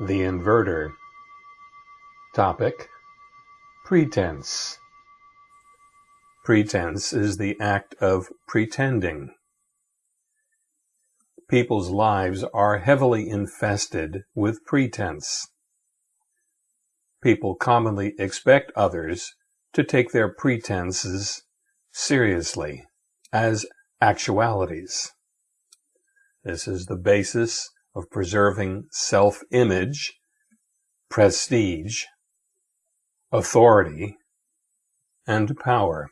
The inverter. Topic: Pretense. Pretense is the act of pretending. People's lives are heavily infested with pretense. People commonly expect others to take their pretenses seriously as actualities. This is the basis of preserving self-image, prestige, authority, and power.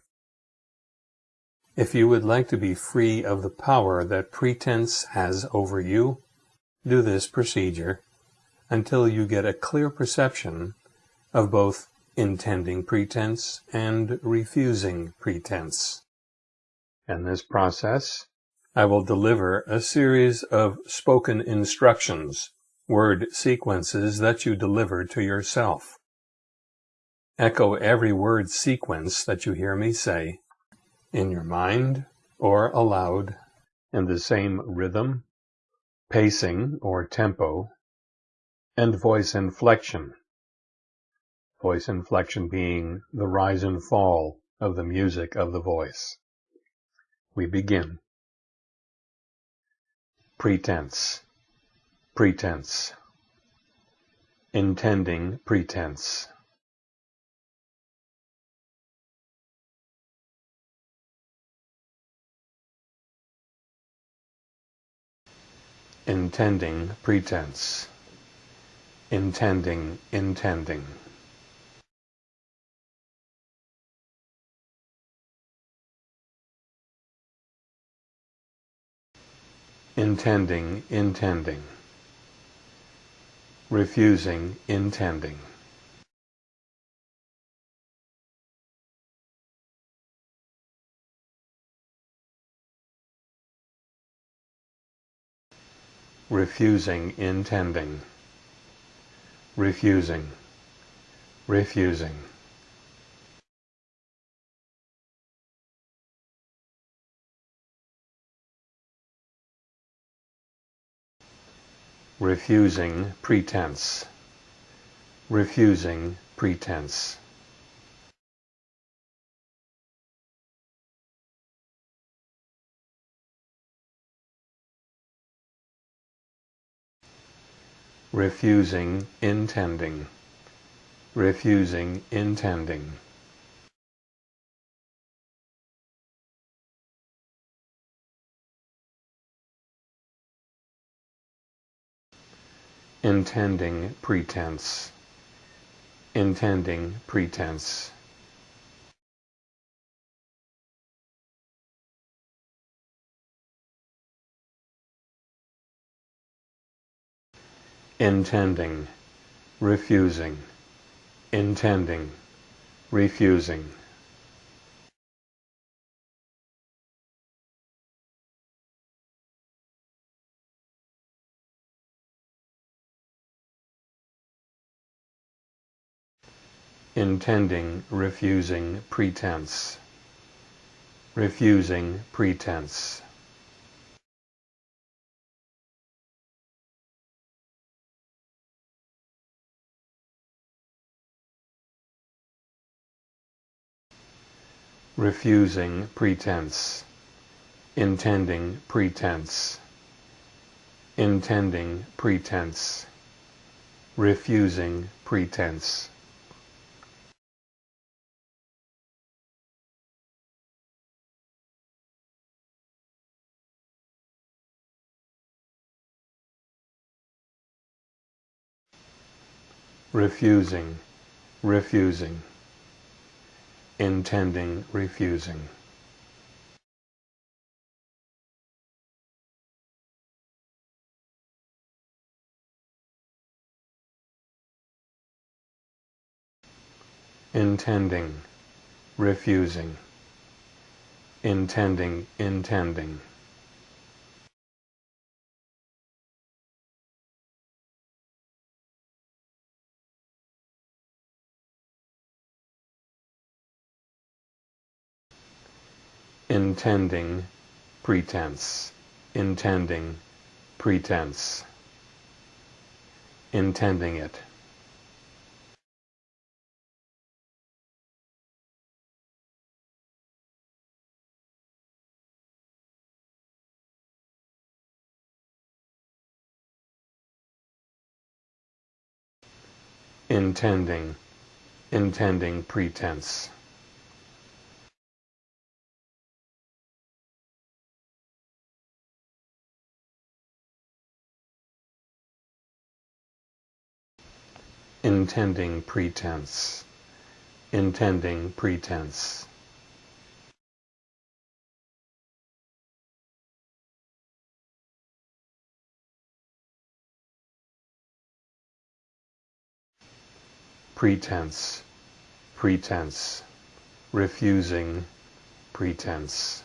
If you would like to be free of the power that pretense has over you, do this procedure until you get a clear perception of both intending pretense and refusing pretense. In this process, I will deliver a series of spoken instructions, word sequences that you deliver to yourself. Echo every word sequence that you hear me say in your mind or aloud in the same rhythm, pacing or tempo, and voice inflection. Voice inflection being the rise and fall of the music of the voice. We begin. Pretense. Pretense. Intending pretense. Intending pretense. Intending, intending. Intending, intending, refusing, intending. refusing, intending, refusing, refusing. Refusing pretense, refusing pretense. refusing intending, refusing intending. Intending pretense, intending pretense. intending, refusing, intending, refusing. Intending refusing pretense, refusing pretense. refusing pretense, intending pretense, intending pretense, refusing pretense. Refusing, refusing, intending, refusing. intending, refusing, intending, intending. Intending pretense intending pretense intending it. intending, intending pretense. Intending pretense, intending pretense. pretense, pretense, refusing pretense.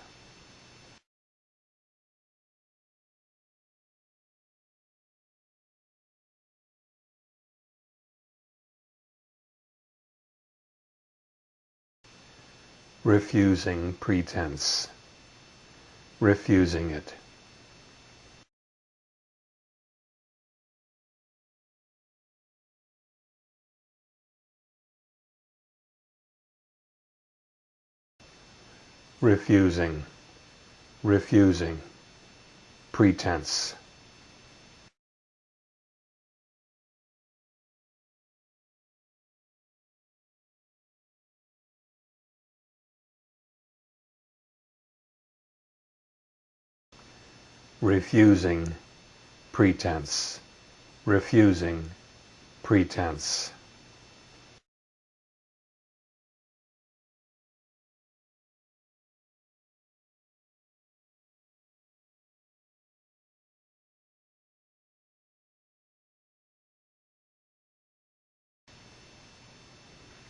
Refusing pretense, refusing it. refusing, refusing, pretense. Refusing, pretense, refusing, pretense.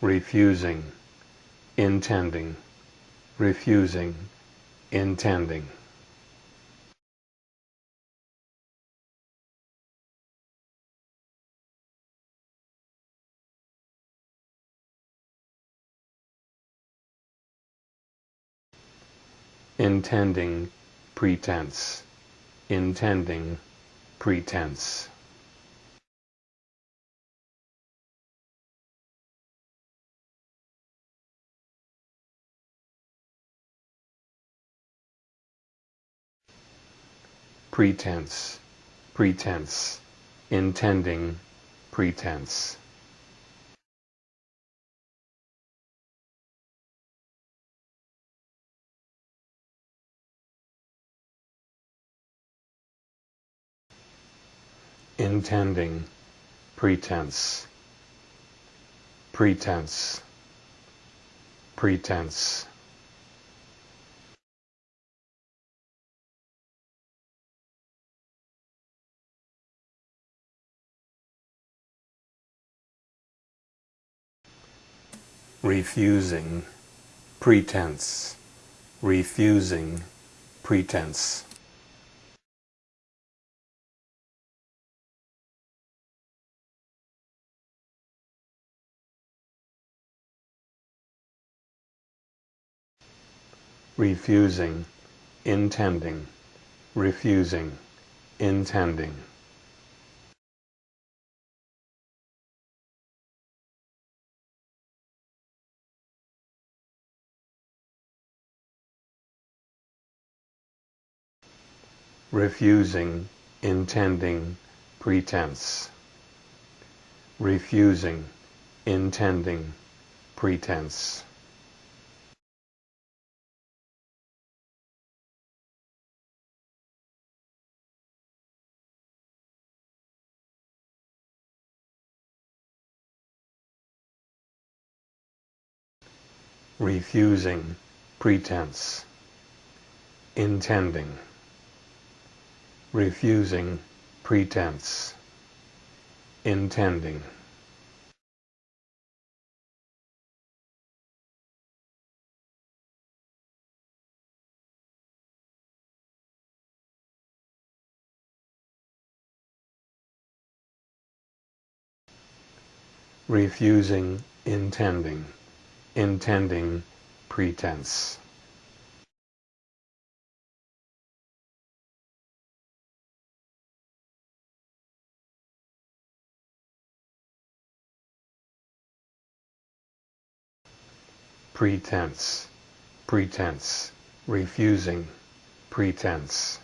refusing, intending, refusing, intending. Intending pretense, intending pretense. pretense, pretense, intending pretense. Intending pretense, pretense, pretense. refusing pretense, refusing pretense. Refusing, intending, refusing, intending. refusing, intending, pretense. Refusing, intending, pretense. Refusing pretense, intending, refusing pretense, intending. refusing intending intending pretense. Pretense. Pretense. Refusing. Pretense.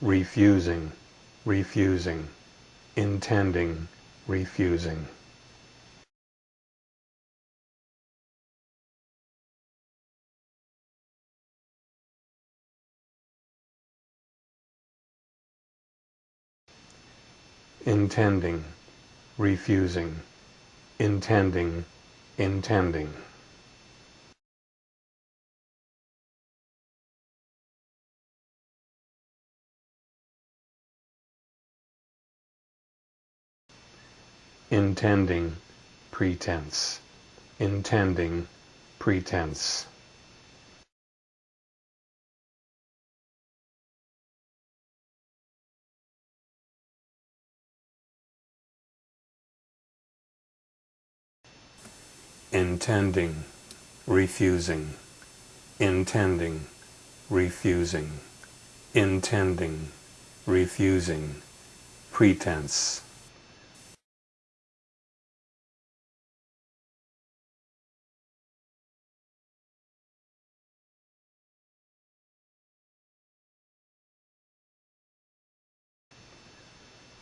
Refusing, refusing, intending, refusing. intending, refusing, intending, intending. Intending, pretense, intending, pretense. intending, refusing, intending, refusing, intending, refusing, pretense.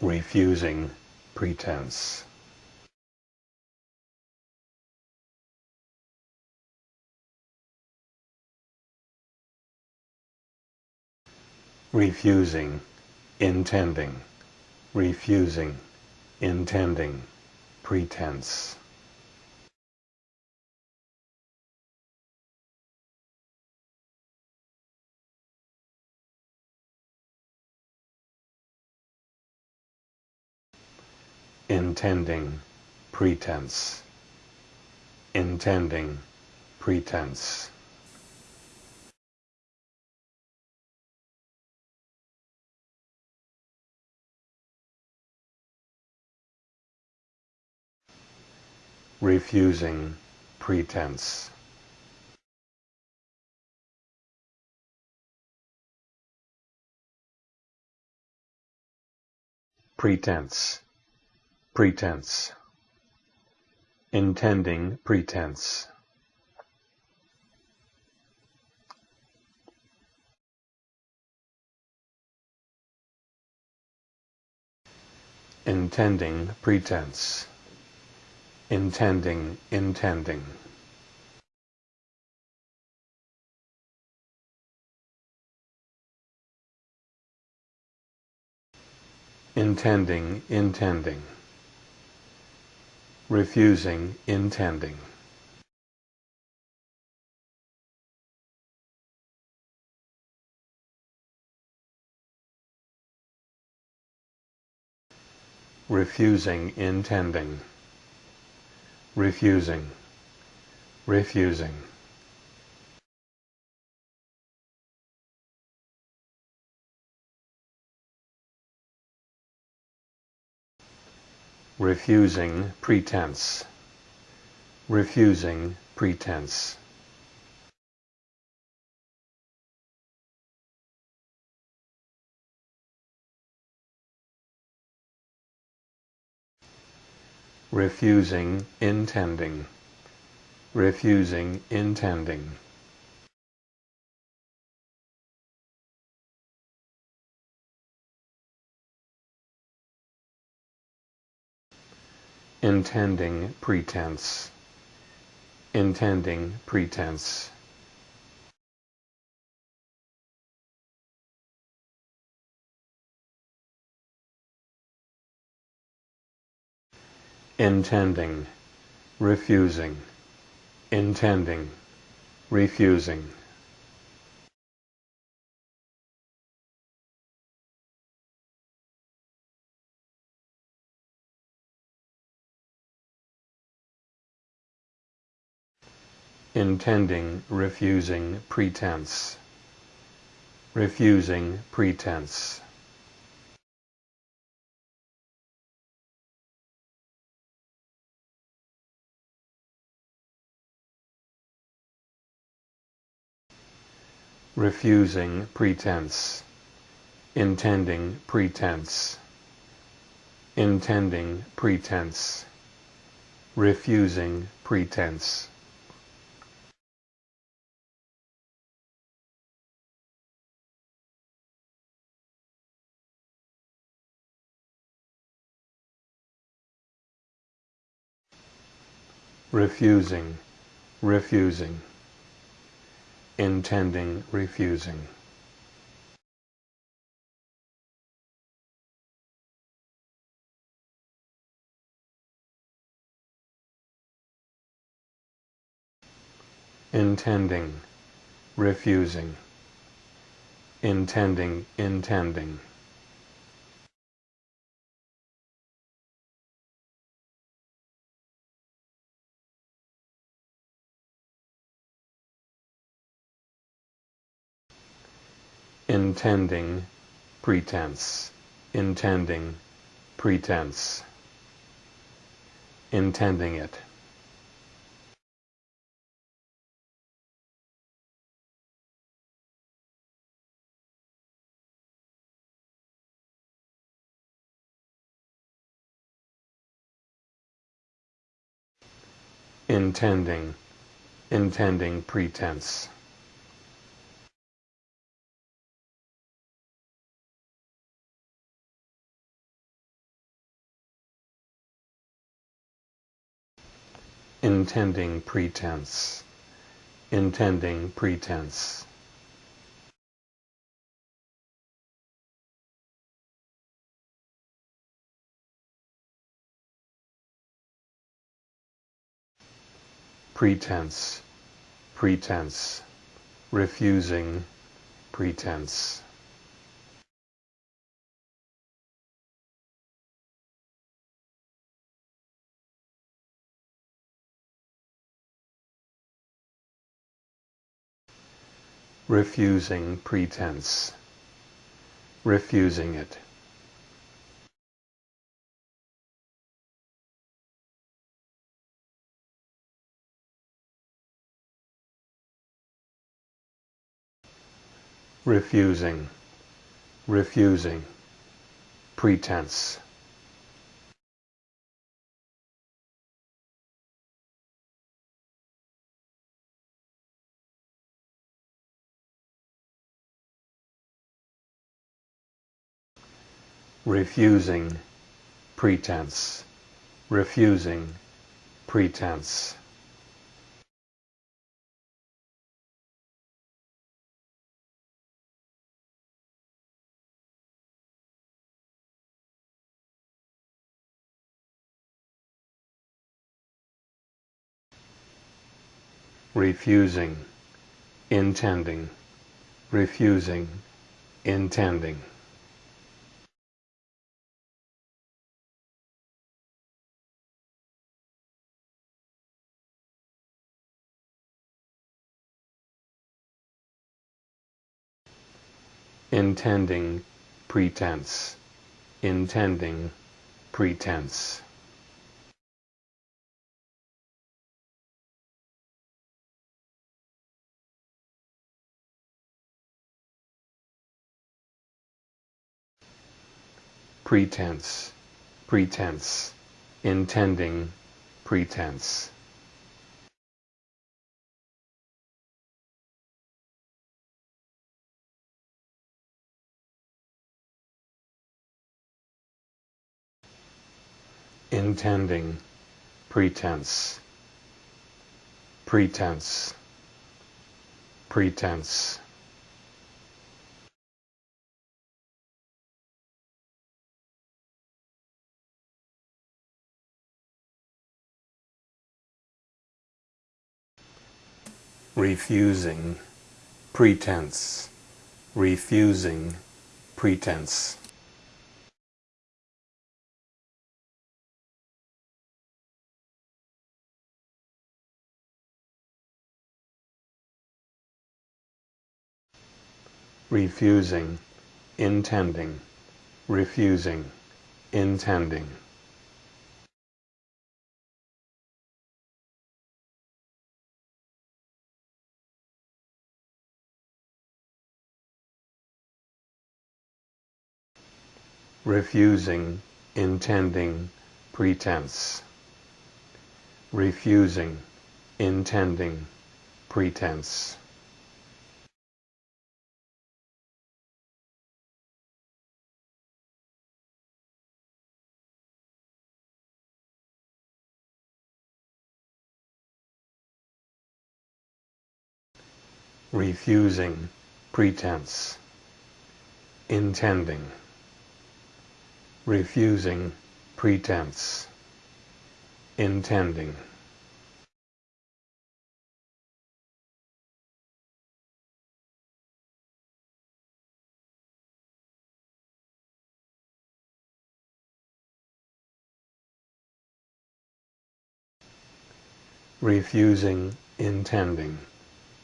Refusing pretense. refusing, intending, refusing, intending, pretense. Intending, pretense, intending, pretense. refusing, pretense. pretense pretense. Intending pretense. Intending pretense. Intending intending. Intending intending refusing intending. Refusing intending. Refusing. Refusing refusing pretense, refusing pretense. refusing intending, refusing intending. Intending pretense, intending pretense. intending, refusing, intending, refusing. Intending refusing pretense. Refusing pretense. Refusing pretense, intending pretense, intending pretense, refusing pretense. Refusing, refusing, intending refusing. intending, refusing, intending, intending. Intending pretense. Intending pretense. Intending it. Intending. Intending pretense intending pretense, intending pretense. Pretense, pretense, refusing pretense. Refusing pretense, refusing it. refusing, refusing, pretense. Refusing pretense, refusing pretense. refusing, intending, refusing, intending. Intending pretense, intending pretense. pretense, pretense, intending pretense. Intending pretense. Pretense. Pretense. Refusing pretense. Refusing pretense refusing, intending, refusing, intending. refusing, intending, pretense. Refusing, intending, pretense. Refusing, pretense, intending, refusing, pretense, intending. refusing, intending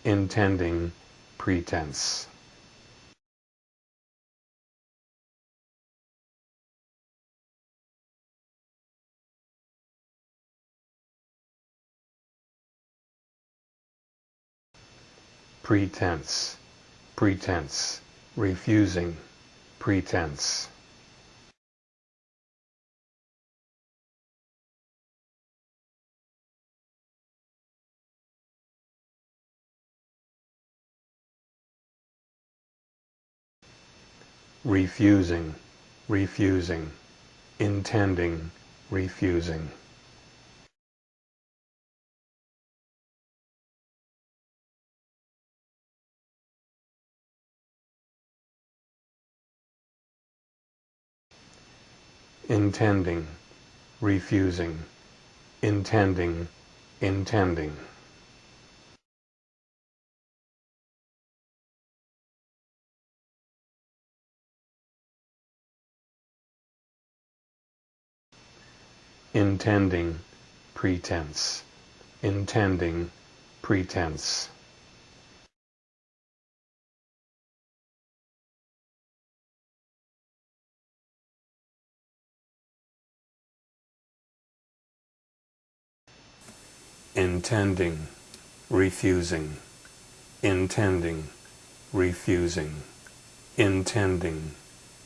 intending pretense. Pretense, pretense, refusing, pretense. Refusing, refusing, intending, refusing. intending, refusing, intending, intending. Intending, pretense, intending, pretense. intending, refusing, intending, refusing, intending,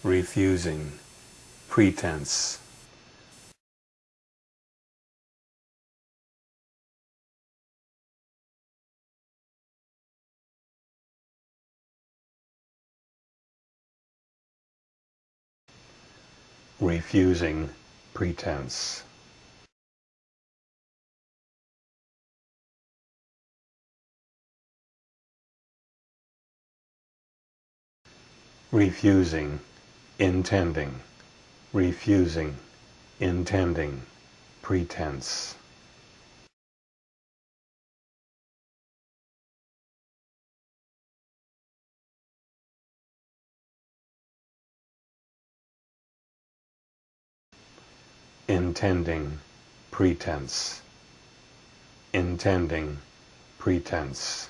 refusing, pretense. Refusing pretense. refusing, intending, refusing, intending, pretense. Intending, pretense, intending, pretense.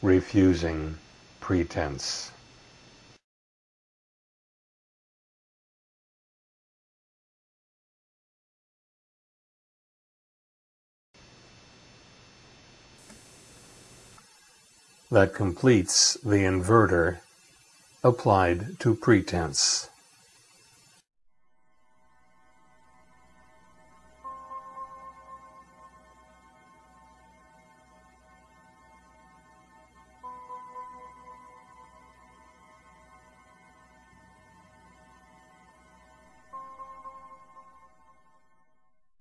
refusing pretense. That completes the inverter applied to pretense.